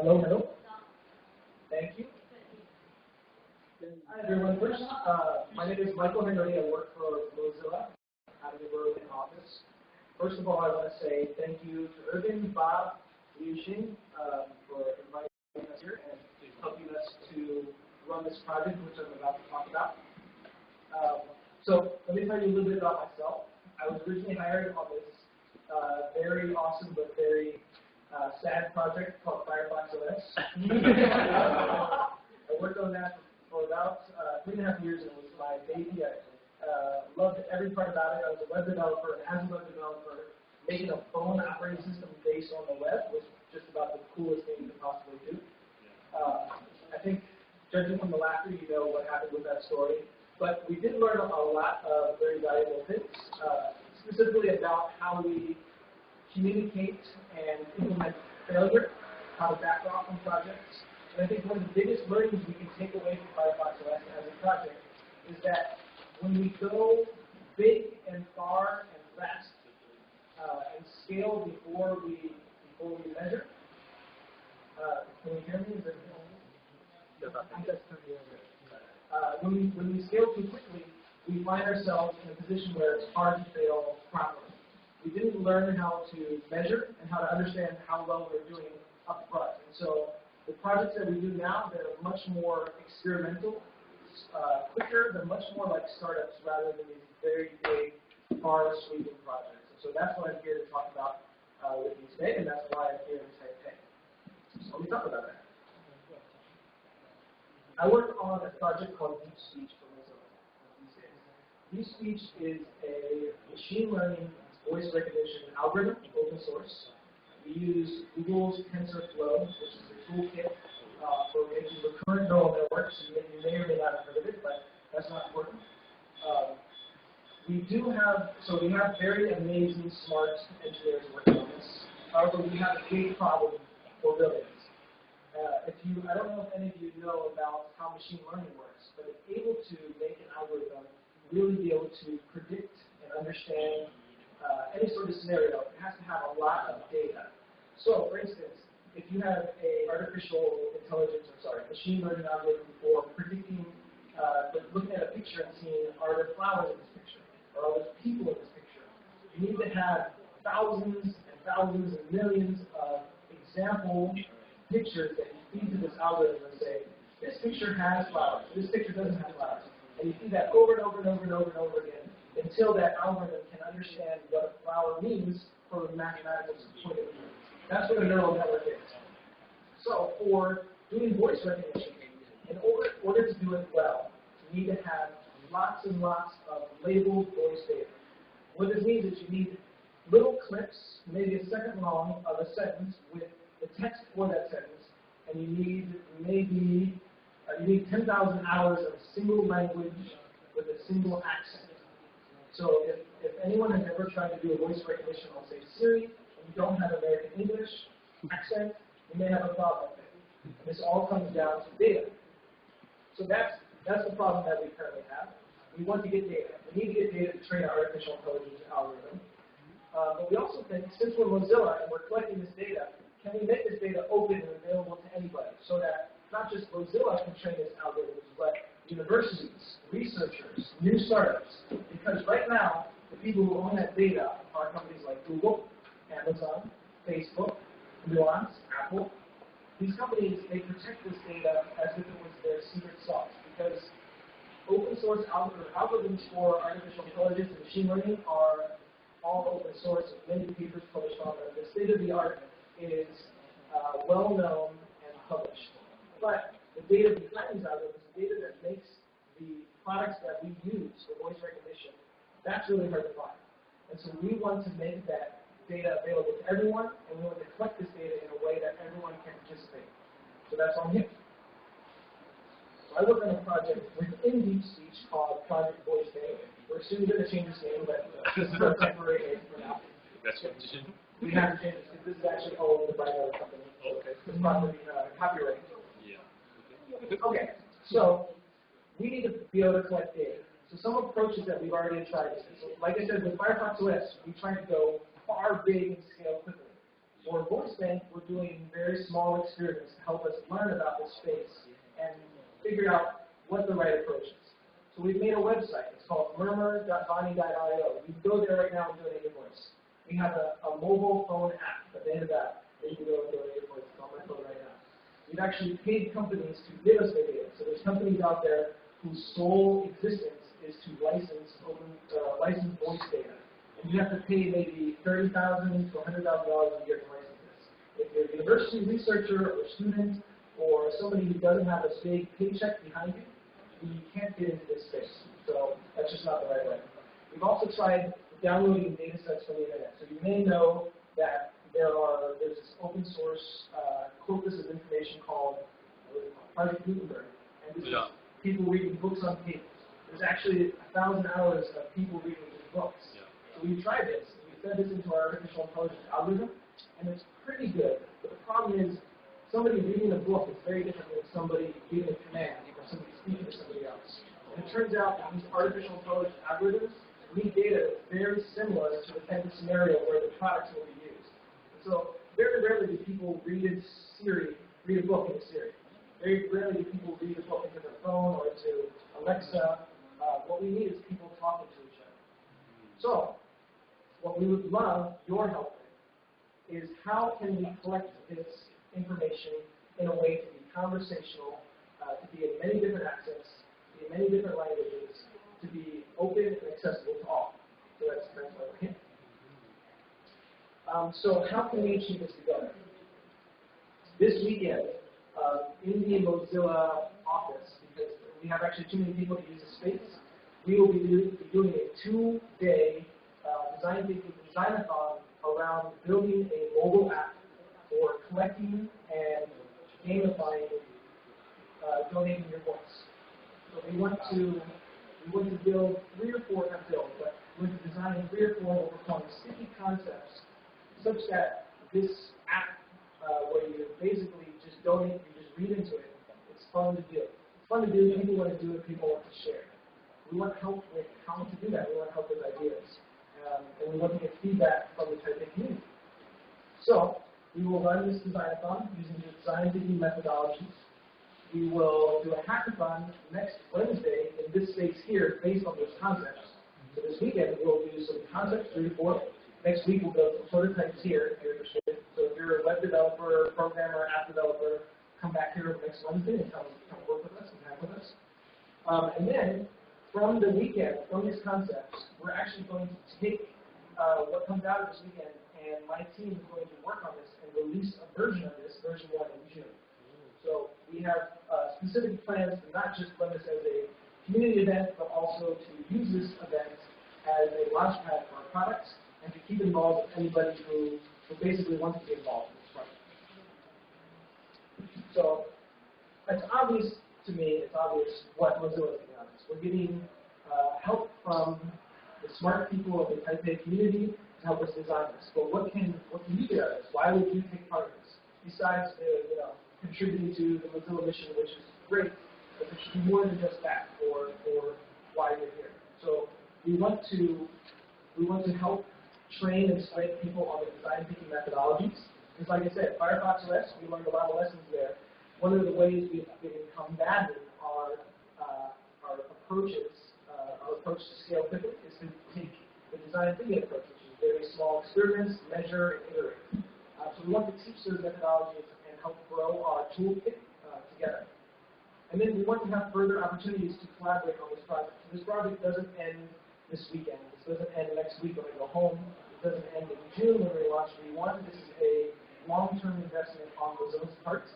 Hello, hello. Thank you. Hi, everyone. First, uh, my name is Michael Henry. I work for Mozilla out of the Berlin office. First of all, I want to say thank you to Urban, Bob, Liu Xing, uh, for inviting us here and helping us to run this project, which I'm about to talk about. Um, so let me tell you a little bit about myself. I was originally hired on this uh, very awesome but very uh, sad project called Firefox OS. I worked on that for about uh, three and a half years, and it was my baby. I uh, loved every part about it. I was a web developer, and as a web developer, making a phone operating system based on the web was just about the coolest thing you could possibly do. Uh, I think, judging from the laughter, you know what happened with that story. But we did learn a lot of very valuable things, uh, specifically about how we communicate and implement failure, how to back off from projects. And I think one of the biggest learnings we can take away from Firefox OS as a project is that when we go big and far and fast uh, and scale before we before we measure, uh, can you hear me? Is uh, when, we, when we scale too quickly, we find ourselves in a position where it's hard to fail properly. We didn't learn how to measure and how to understand how well we're doing up front. And so the projects that we do now, they're much more experimental, uh, quicker, they're much more like startups rather than these very big, far-sweeping projects. And so that's what I'm here to talk about uh, with you today, and that's why I'm here in Taipei. So let me talk about that. I work on a project called Deep Speech for Mozilla. Deep Speech is a machine learning voice recognition algorithm, open source. We use Google's TensorFlow, which is a toolkit uh, for making recurrent neural networks. You may, you may or may not have heard of it, but that's not important. Um, we do have, so we have very amazing, smart engineers working on this. However, we have a big problem for billions. Uh, if you, I don't know if any of you know about how machine learning works, but it's able to make an algorithm really be able to predict and understand uh, any sort of scenario. It has to have a lot of data. So, for instance, if you have a artificial intelligence, or sorry, machine learning algorithm for predicting, uh, looking at a picture and seeing are there flowers in this picture, or are there people in this picture, you need to have thousands and thousands and millions of example pictures that you feed to this algorithm and say, this picture has flowers, this picture doesn't have flowers. And you feed that over and over and over and over and over again until that algorithm can understand what a flower means from a mathematical point of view. That's what a neural network is. So for doing voice recognition, in order, order to do it well, you need to have lots and lots of labeled voice data. What this means is you need little clips, maybe a second long, of a sentence with the text for that sentence, and you need maybe uh, you need 10,000 hours of a single language with a single accent. So if, if anyone has ever tried to do a voice recognition on, say, Siri, don't have American English accent, you may have a problem. This all comes down to data. So that's, that's the problem that we currently have. We want to get data. We need to get data to train our artificial intelligence algorithm. Uh, but we also think, since we're Mozilla and we're collecting this data, can we make this data open and available to anybody so that not just Mozilla can train its algorithms, but universities, researchers, new startups? Because right now, the people who own that data are companies like Google, Amazon, Facebook, Nuance, Apple. These companies, they protect this data as if it was their secret sauce because open source algorithms for artificial intelligence and machine learning are all open source many papers published on them. The state of the art is uh, well known and published. But the data behind these algorithms, the data that makes the products that we use for voice recognition, that's really hard to find. And so we want to make that data available to everyone, and we want to collect this data in a way that everyone can participate. So that's on here. So I work on a project within Deep Speech called Project Voice Day. We're soon going to change its name, but this is our temporary name for now. That's what We have to change it because this is actually owned by another company. Okay. It's property uh, copyright. Yeah. Okay, so we need to be able to collect data. So some approaches that we've already tried. So like I said, with Firefox OS, we try to go far, big, and scale quickly. For Voice Bank, we're doing very small experiments to help us learn about this space and figure out what the right approach is. So we've made a website. It's called murmur.vaani.io. You can go there right now and donate your voice. We have a, a mobile phone app at the end of that that you can go and donate your voice. It's on my phone right now. We've actually paid companies to give us their data. So there's companies out there whose sole existence is to license open, uh, license voice data. You have to pay maybe thirty thousand to hundred thousand dollars a year to license this. If you're a university researcher or student or somebody who doesn't have a big paycheck behind you, you can't get into this space. So that's just not the right way. We've also tried downloading data sets from the internet. So you may know that there are there's this open source uh, corpus of information called what is it called? Project Gutenberg, and this Yeah. is people reading books on tape. There's actually a thousand hours of people reading books. We tried this. We fed this into our artificial intelligence algorithm, and it's pretty good. But the problem is, somebody reading a book is very different than somebody reading a command or somebody speaking to somebody else. And it turns out that these artificial intelligence algorithms need data very similar to the type of scenario where the products will be used. And so very rarely do people read a Siri, read a book in Siri. Very rarely do people read a book into their phone or to Alexa. Uh, what we need is people talking to each other. So, what we would love your help with is how can we collect this information in a way to be conversational, uh, to be in many different accents, to be in many different languages, to be open and accessible to all. So that's that's why we're here. Um, so how can we achieve this together? This weekend, uh, in the Mozilla office, because we have actually too many people to use the space, we will be, do, be doing a two-day uh, design thinking designathon around building a mobile app for collecting and gamifying uh, donating your voice. So we want to we want to build three or four, not build, but we want to design three or four what we're calling sticky concepts, such that this app uh, where you basically just donate, you just read into it, it's fun to do. It's fun to do. People want to do it. People want to share. We want help with how to do that. We want help with ideas. Um, and we want to get feedback from the Taipei community. So, we will run this designathon using the design thinking methodologies. We will do a hackathon next Wednesday in this space here based on those concepts. So this weekend we'll do some concepts three to four. Next week we'll build some prototypes here if you're interested. So if you're a web developer, programmer, app developer, come back here next Wednesday and come, come work with us and hack with us. Um, and then from the weekend, from these concepts, we're actually going to take uh, what comes out of this weekend, and my team is going to work on this and release a version of this, version one, in June. So we have uh, specific plans to not just run this as a community event, but also to use this event as a launchpad for our products and to keep involved with anybody who, who basically wants to be involved in this project. So it's obvious to me, it's obvious what Mozilla is. We're getting uh, help from the smart people of the Taipei community to help us design this. But what can what can you do out of this? Why would you take part in this? Besides the, you know, contributing to the Mozilla mission, which is great, but there should be more than just that for, for why you're here. So we want to we want to help train and train people on the design thinking methodologies. Because like I said, Firefox OS, we learned a lot of lessons there. One of the ways we've been uh, our approaches, uh, our approach to scale quickly is to take the design thinking approach, which is very small experiments, measure, and iterate. Uh, so we want to teach those methodologies and help grow our toolkit uh, together. And then we want to have further opportunities to collaborate on this project. So this project doesn't end this weekend. This doesn't end next week when I go home. It doesn't end in June when we launch V1. This is a long-term investment on Mozilla's part.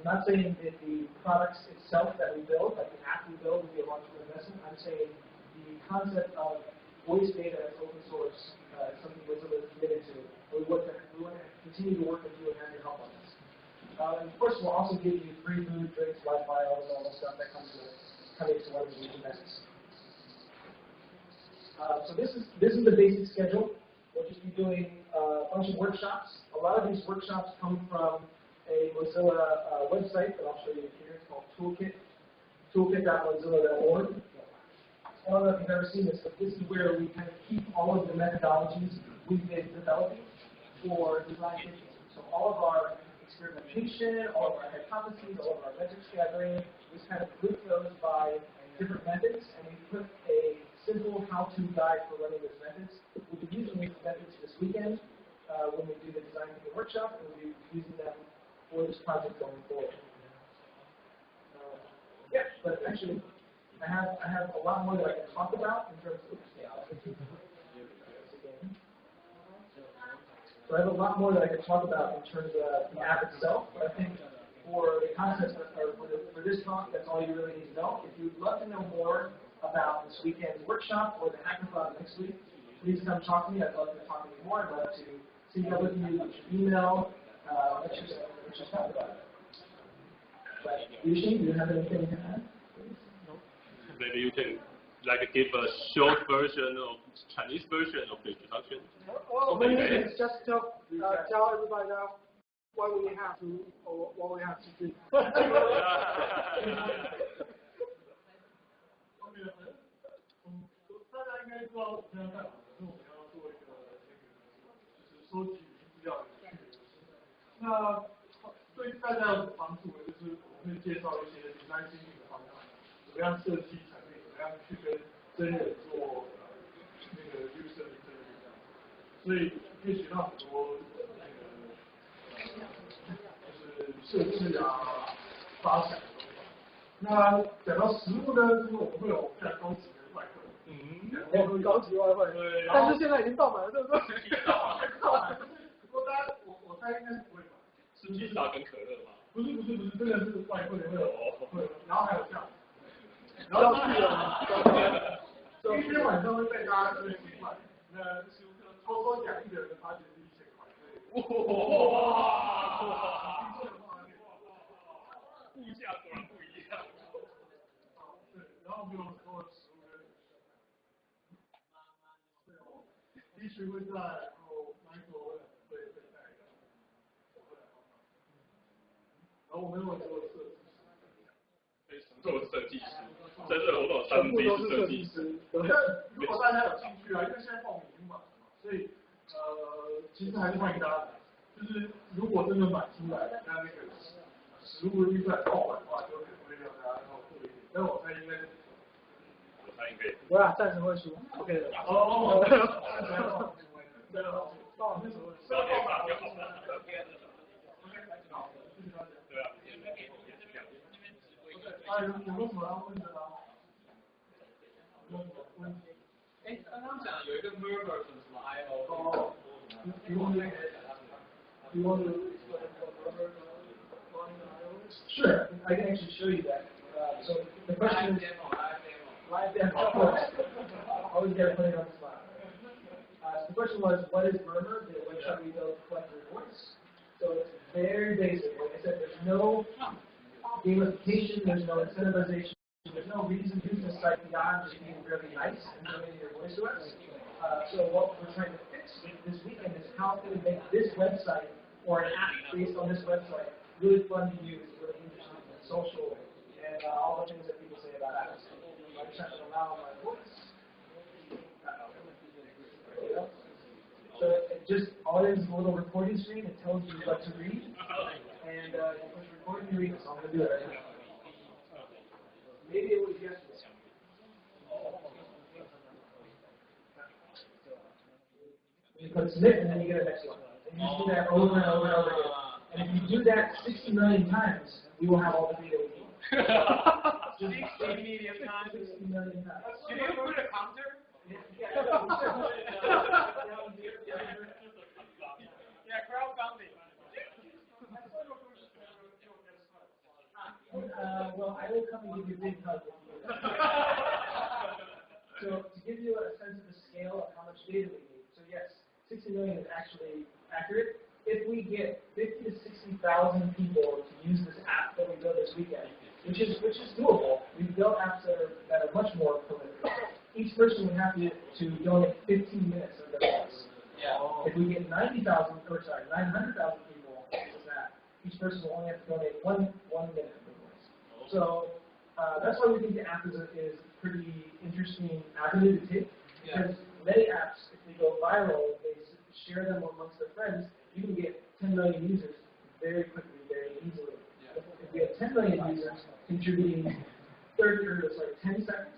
I'm not saying that the products itself that we build, like the app we build, will be a long-term investment. I'm saying the concept of voice data as open source uh, is something Mozilla is committed to. We want to, we want to continue to work with you and have your help on this. Uh, and of course, we'll also give you free food, drinks, Wi-Fi, all the normal stuff that comes with coming to one of these events. Uh, so this is this is the basic schedule. We'll just be doing uh, a bunch of workshops. A lot of these workshops come from a Mozilla uh, website that I'll show you here. It's called Toolkit, toolkit.mozilla.org. I don't know if you've ever seen this, but this is where we kind of keep all of the methodologies we've been developing for design thinking. So all of our experimentation, all of our hypotheses, all of our metrics gathering, we kind of group those by different methods, and we put a simple how-to guide for running those methods. We'll be using these methods this weekend uh, when we do the design thinking workshop, and we'll be using them for this project going forward. Uh, yeah, but actually, I have I have a lot more that I can talk about in terms of. So I have a lot more that I could talk about in terms of the app itself, but I think for the concepts, or for, the, for this talk, that's all you really need to know. If you'd love to know more about this weekend's workshop or the hackathon next week, please come talk to me. I'd love to talk to you more. I'd love to see you with you, email. Uh, let's just let's just talk about it. But Yushin, do you have anything to add? Maybe you can like give a short version of Chinese version of the introduction. Well, maybe it's just tell, uh, tell everybody now what we have to, or what we have to do. 对大家有帮助的，就是我们会介绍一些 design thinking 的方法，怎么样设计产品，怎么样去跟真人做那个 user interview 这样。所以可以学到很多那个就是设置啊、发展的东西。那讲到实物呢，就是我们会有非常高级的外汇。嗯，我们高级外汇，对，但是现在已经爆满了，对不对？不过大家，我我猜应该是不会买。是披萨跟可乐吗？不是不是不是，真的是外汇会有会，然后还有这样，然要后去了，今天晚上会带大家吃一块，那偷偷奖一个人发现是一千块，哇！物价果然不一样。对，然后我们有很多的食物跟对哦，地区会在，然后 Michael 会会会带一个，我会来帮忙，然后我们有很多的设计。非常多的设计师，在这我老三全部都是设计师。师，对。那如果大家有兴趣啊，因为现在报名已经满了嘛，所以呃，其实还是欢迎大家来。就是如果真的买出来，那那个实物预算爆满的话，就可能会让大家要付一点。但我猜应该我猜应该我俩暂时会输，OK 的。哦哦哦，对哦，爆满的时候，哎，刚刚讲有一个 murmur 什么什么 I O，哦，提供那个，提供的。 Sure, I can actually show you that. Uh, so the question live is, demo, live demo. live demo, of course. Always gotta put it on the spot. Uh, so the question was, what is Murmur, the website we built to collect reports? So it's very basic. Like I said, there's no gamification, there's no incentivization, there's no reason to use the site beyond just being really nice and donating your voice to us. Uh, so what we're trying to fix this weekend is how can we make this website or an app based on this website really fun to use, really interesting and social, and uh, all the things that people say about apps. I'm trying to allow my voice. So it just all it is a little recording screen. It tells you what to read, and uh, you push record and you. So I'm gonna do it right now. Maybe it was yesterday. You click submit, and then you get a next one. And you do that over and over and over again. And if you do that 60 million times, we will have all the data we need. Just 60 medium times. 60 million times. Can you put a counter? Yeah, Uh, well, I will come and give you a big hug. if you do that. So to give you a sense of the scale of how much data we need, so yes, 60 million is actually accurate. If we get 50 to 60,000 people to use this app that we built this weekend, which is which is doable, we've built apps that are that are much more prolific. Each person would have to, to donate 15 minutes of their voice. Yeah. If we get 90,000, or sorry, 900,000 people to use that, each person will only have to donate one one minute of their voice. So uh, that's why we think the app is a is a pretty Yeah. Because many apps, if they go viral, they share them amongst their friends, you can get 10 million users very quickly, very easily. If, if we have 10 million users contributing 30 or like 10 seconds,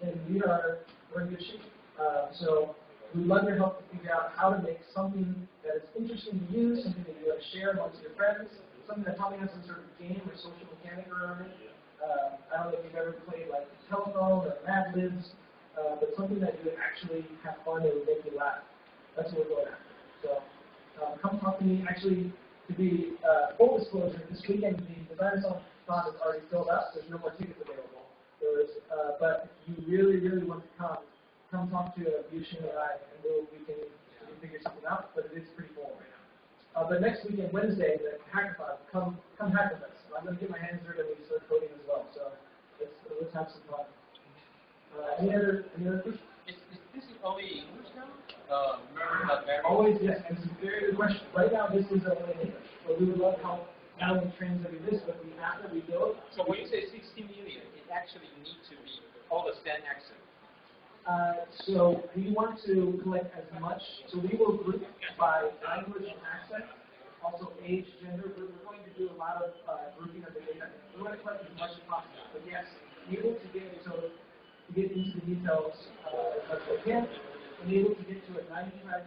then we are we're in good shape. Uh, so we'd love your help to figure out how to make something that is interesting to use, something that you want to share amongst your friends, something that probably has some sort of game or social mechanic around it. Uh, I don't know if you've ever played like telephone or Mad Libs, uh, but something that you actually have fun and make you laugh. That's what we're going after. So um, come talk to me. Actually, to be uh, full disclosure, this weekend the Design Thon is already filled up. There's no more tickets available. There's, uh, but if you really, really want to come, come talk to uh, Yushin and I, and we'll, we can we can figure something out. But it is pretty full right now. Uh, but next weekend, Wednesday, the hackathon, come come hack with us. I'm going to get my hands dirty and start coding as well. So let's let's have some fun. Uh, any other any other questions? Is, is this is only English now? Uh, Always yes. This is a very good question. Right now, this is only English, but we would love help not only translating this, but we have to rebuild. So when you say 60 million, it actually need to be all the same accent. Uh, so we want to collect as much. So we will group by language and accent, also age, gender. We're, we're going to do a lot of uh, grouping of the data. We want to collect as much as possible. But yes, be able to get so get into the details as much as we can, be able to get to a 95%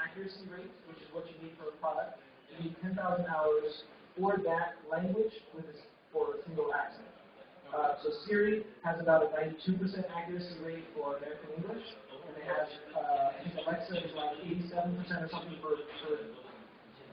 accuracy rate, which is what you need for a product. You need 10,000 hours for that language with a, for a single accent. Uh, so Siri has about a 92% accuracy rate for American English, and they have, uh, I think Alexa is like 87% or something for, for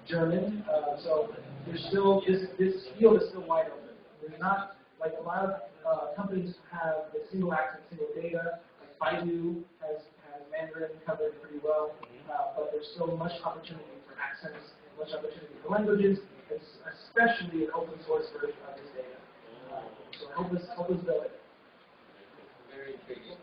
German. Uh, so there's still, this, this field is still wide open. There's not, like a lot of uh, companies have the single access, single data. Like Baidu has, has Mandarin covered pretty well, uh, mm-hmm. but there's still much opportunity for access and much opportunity for languages, especially an open source version of this data. Mm-hmm. Uh, so help us, help us build it. Very intriguing.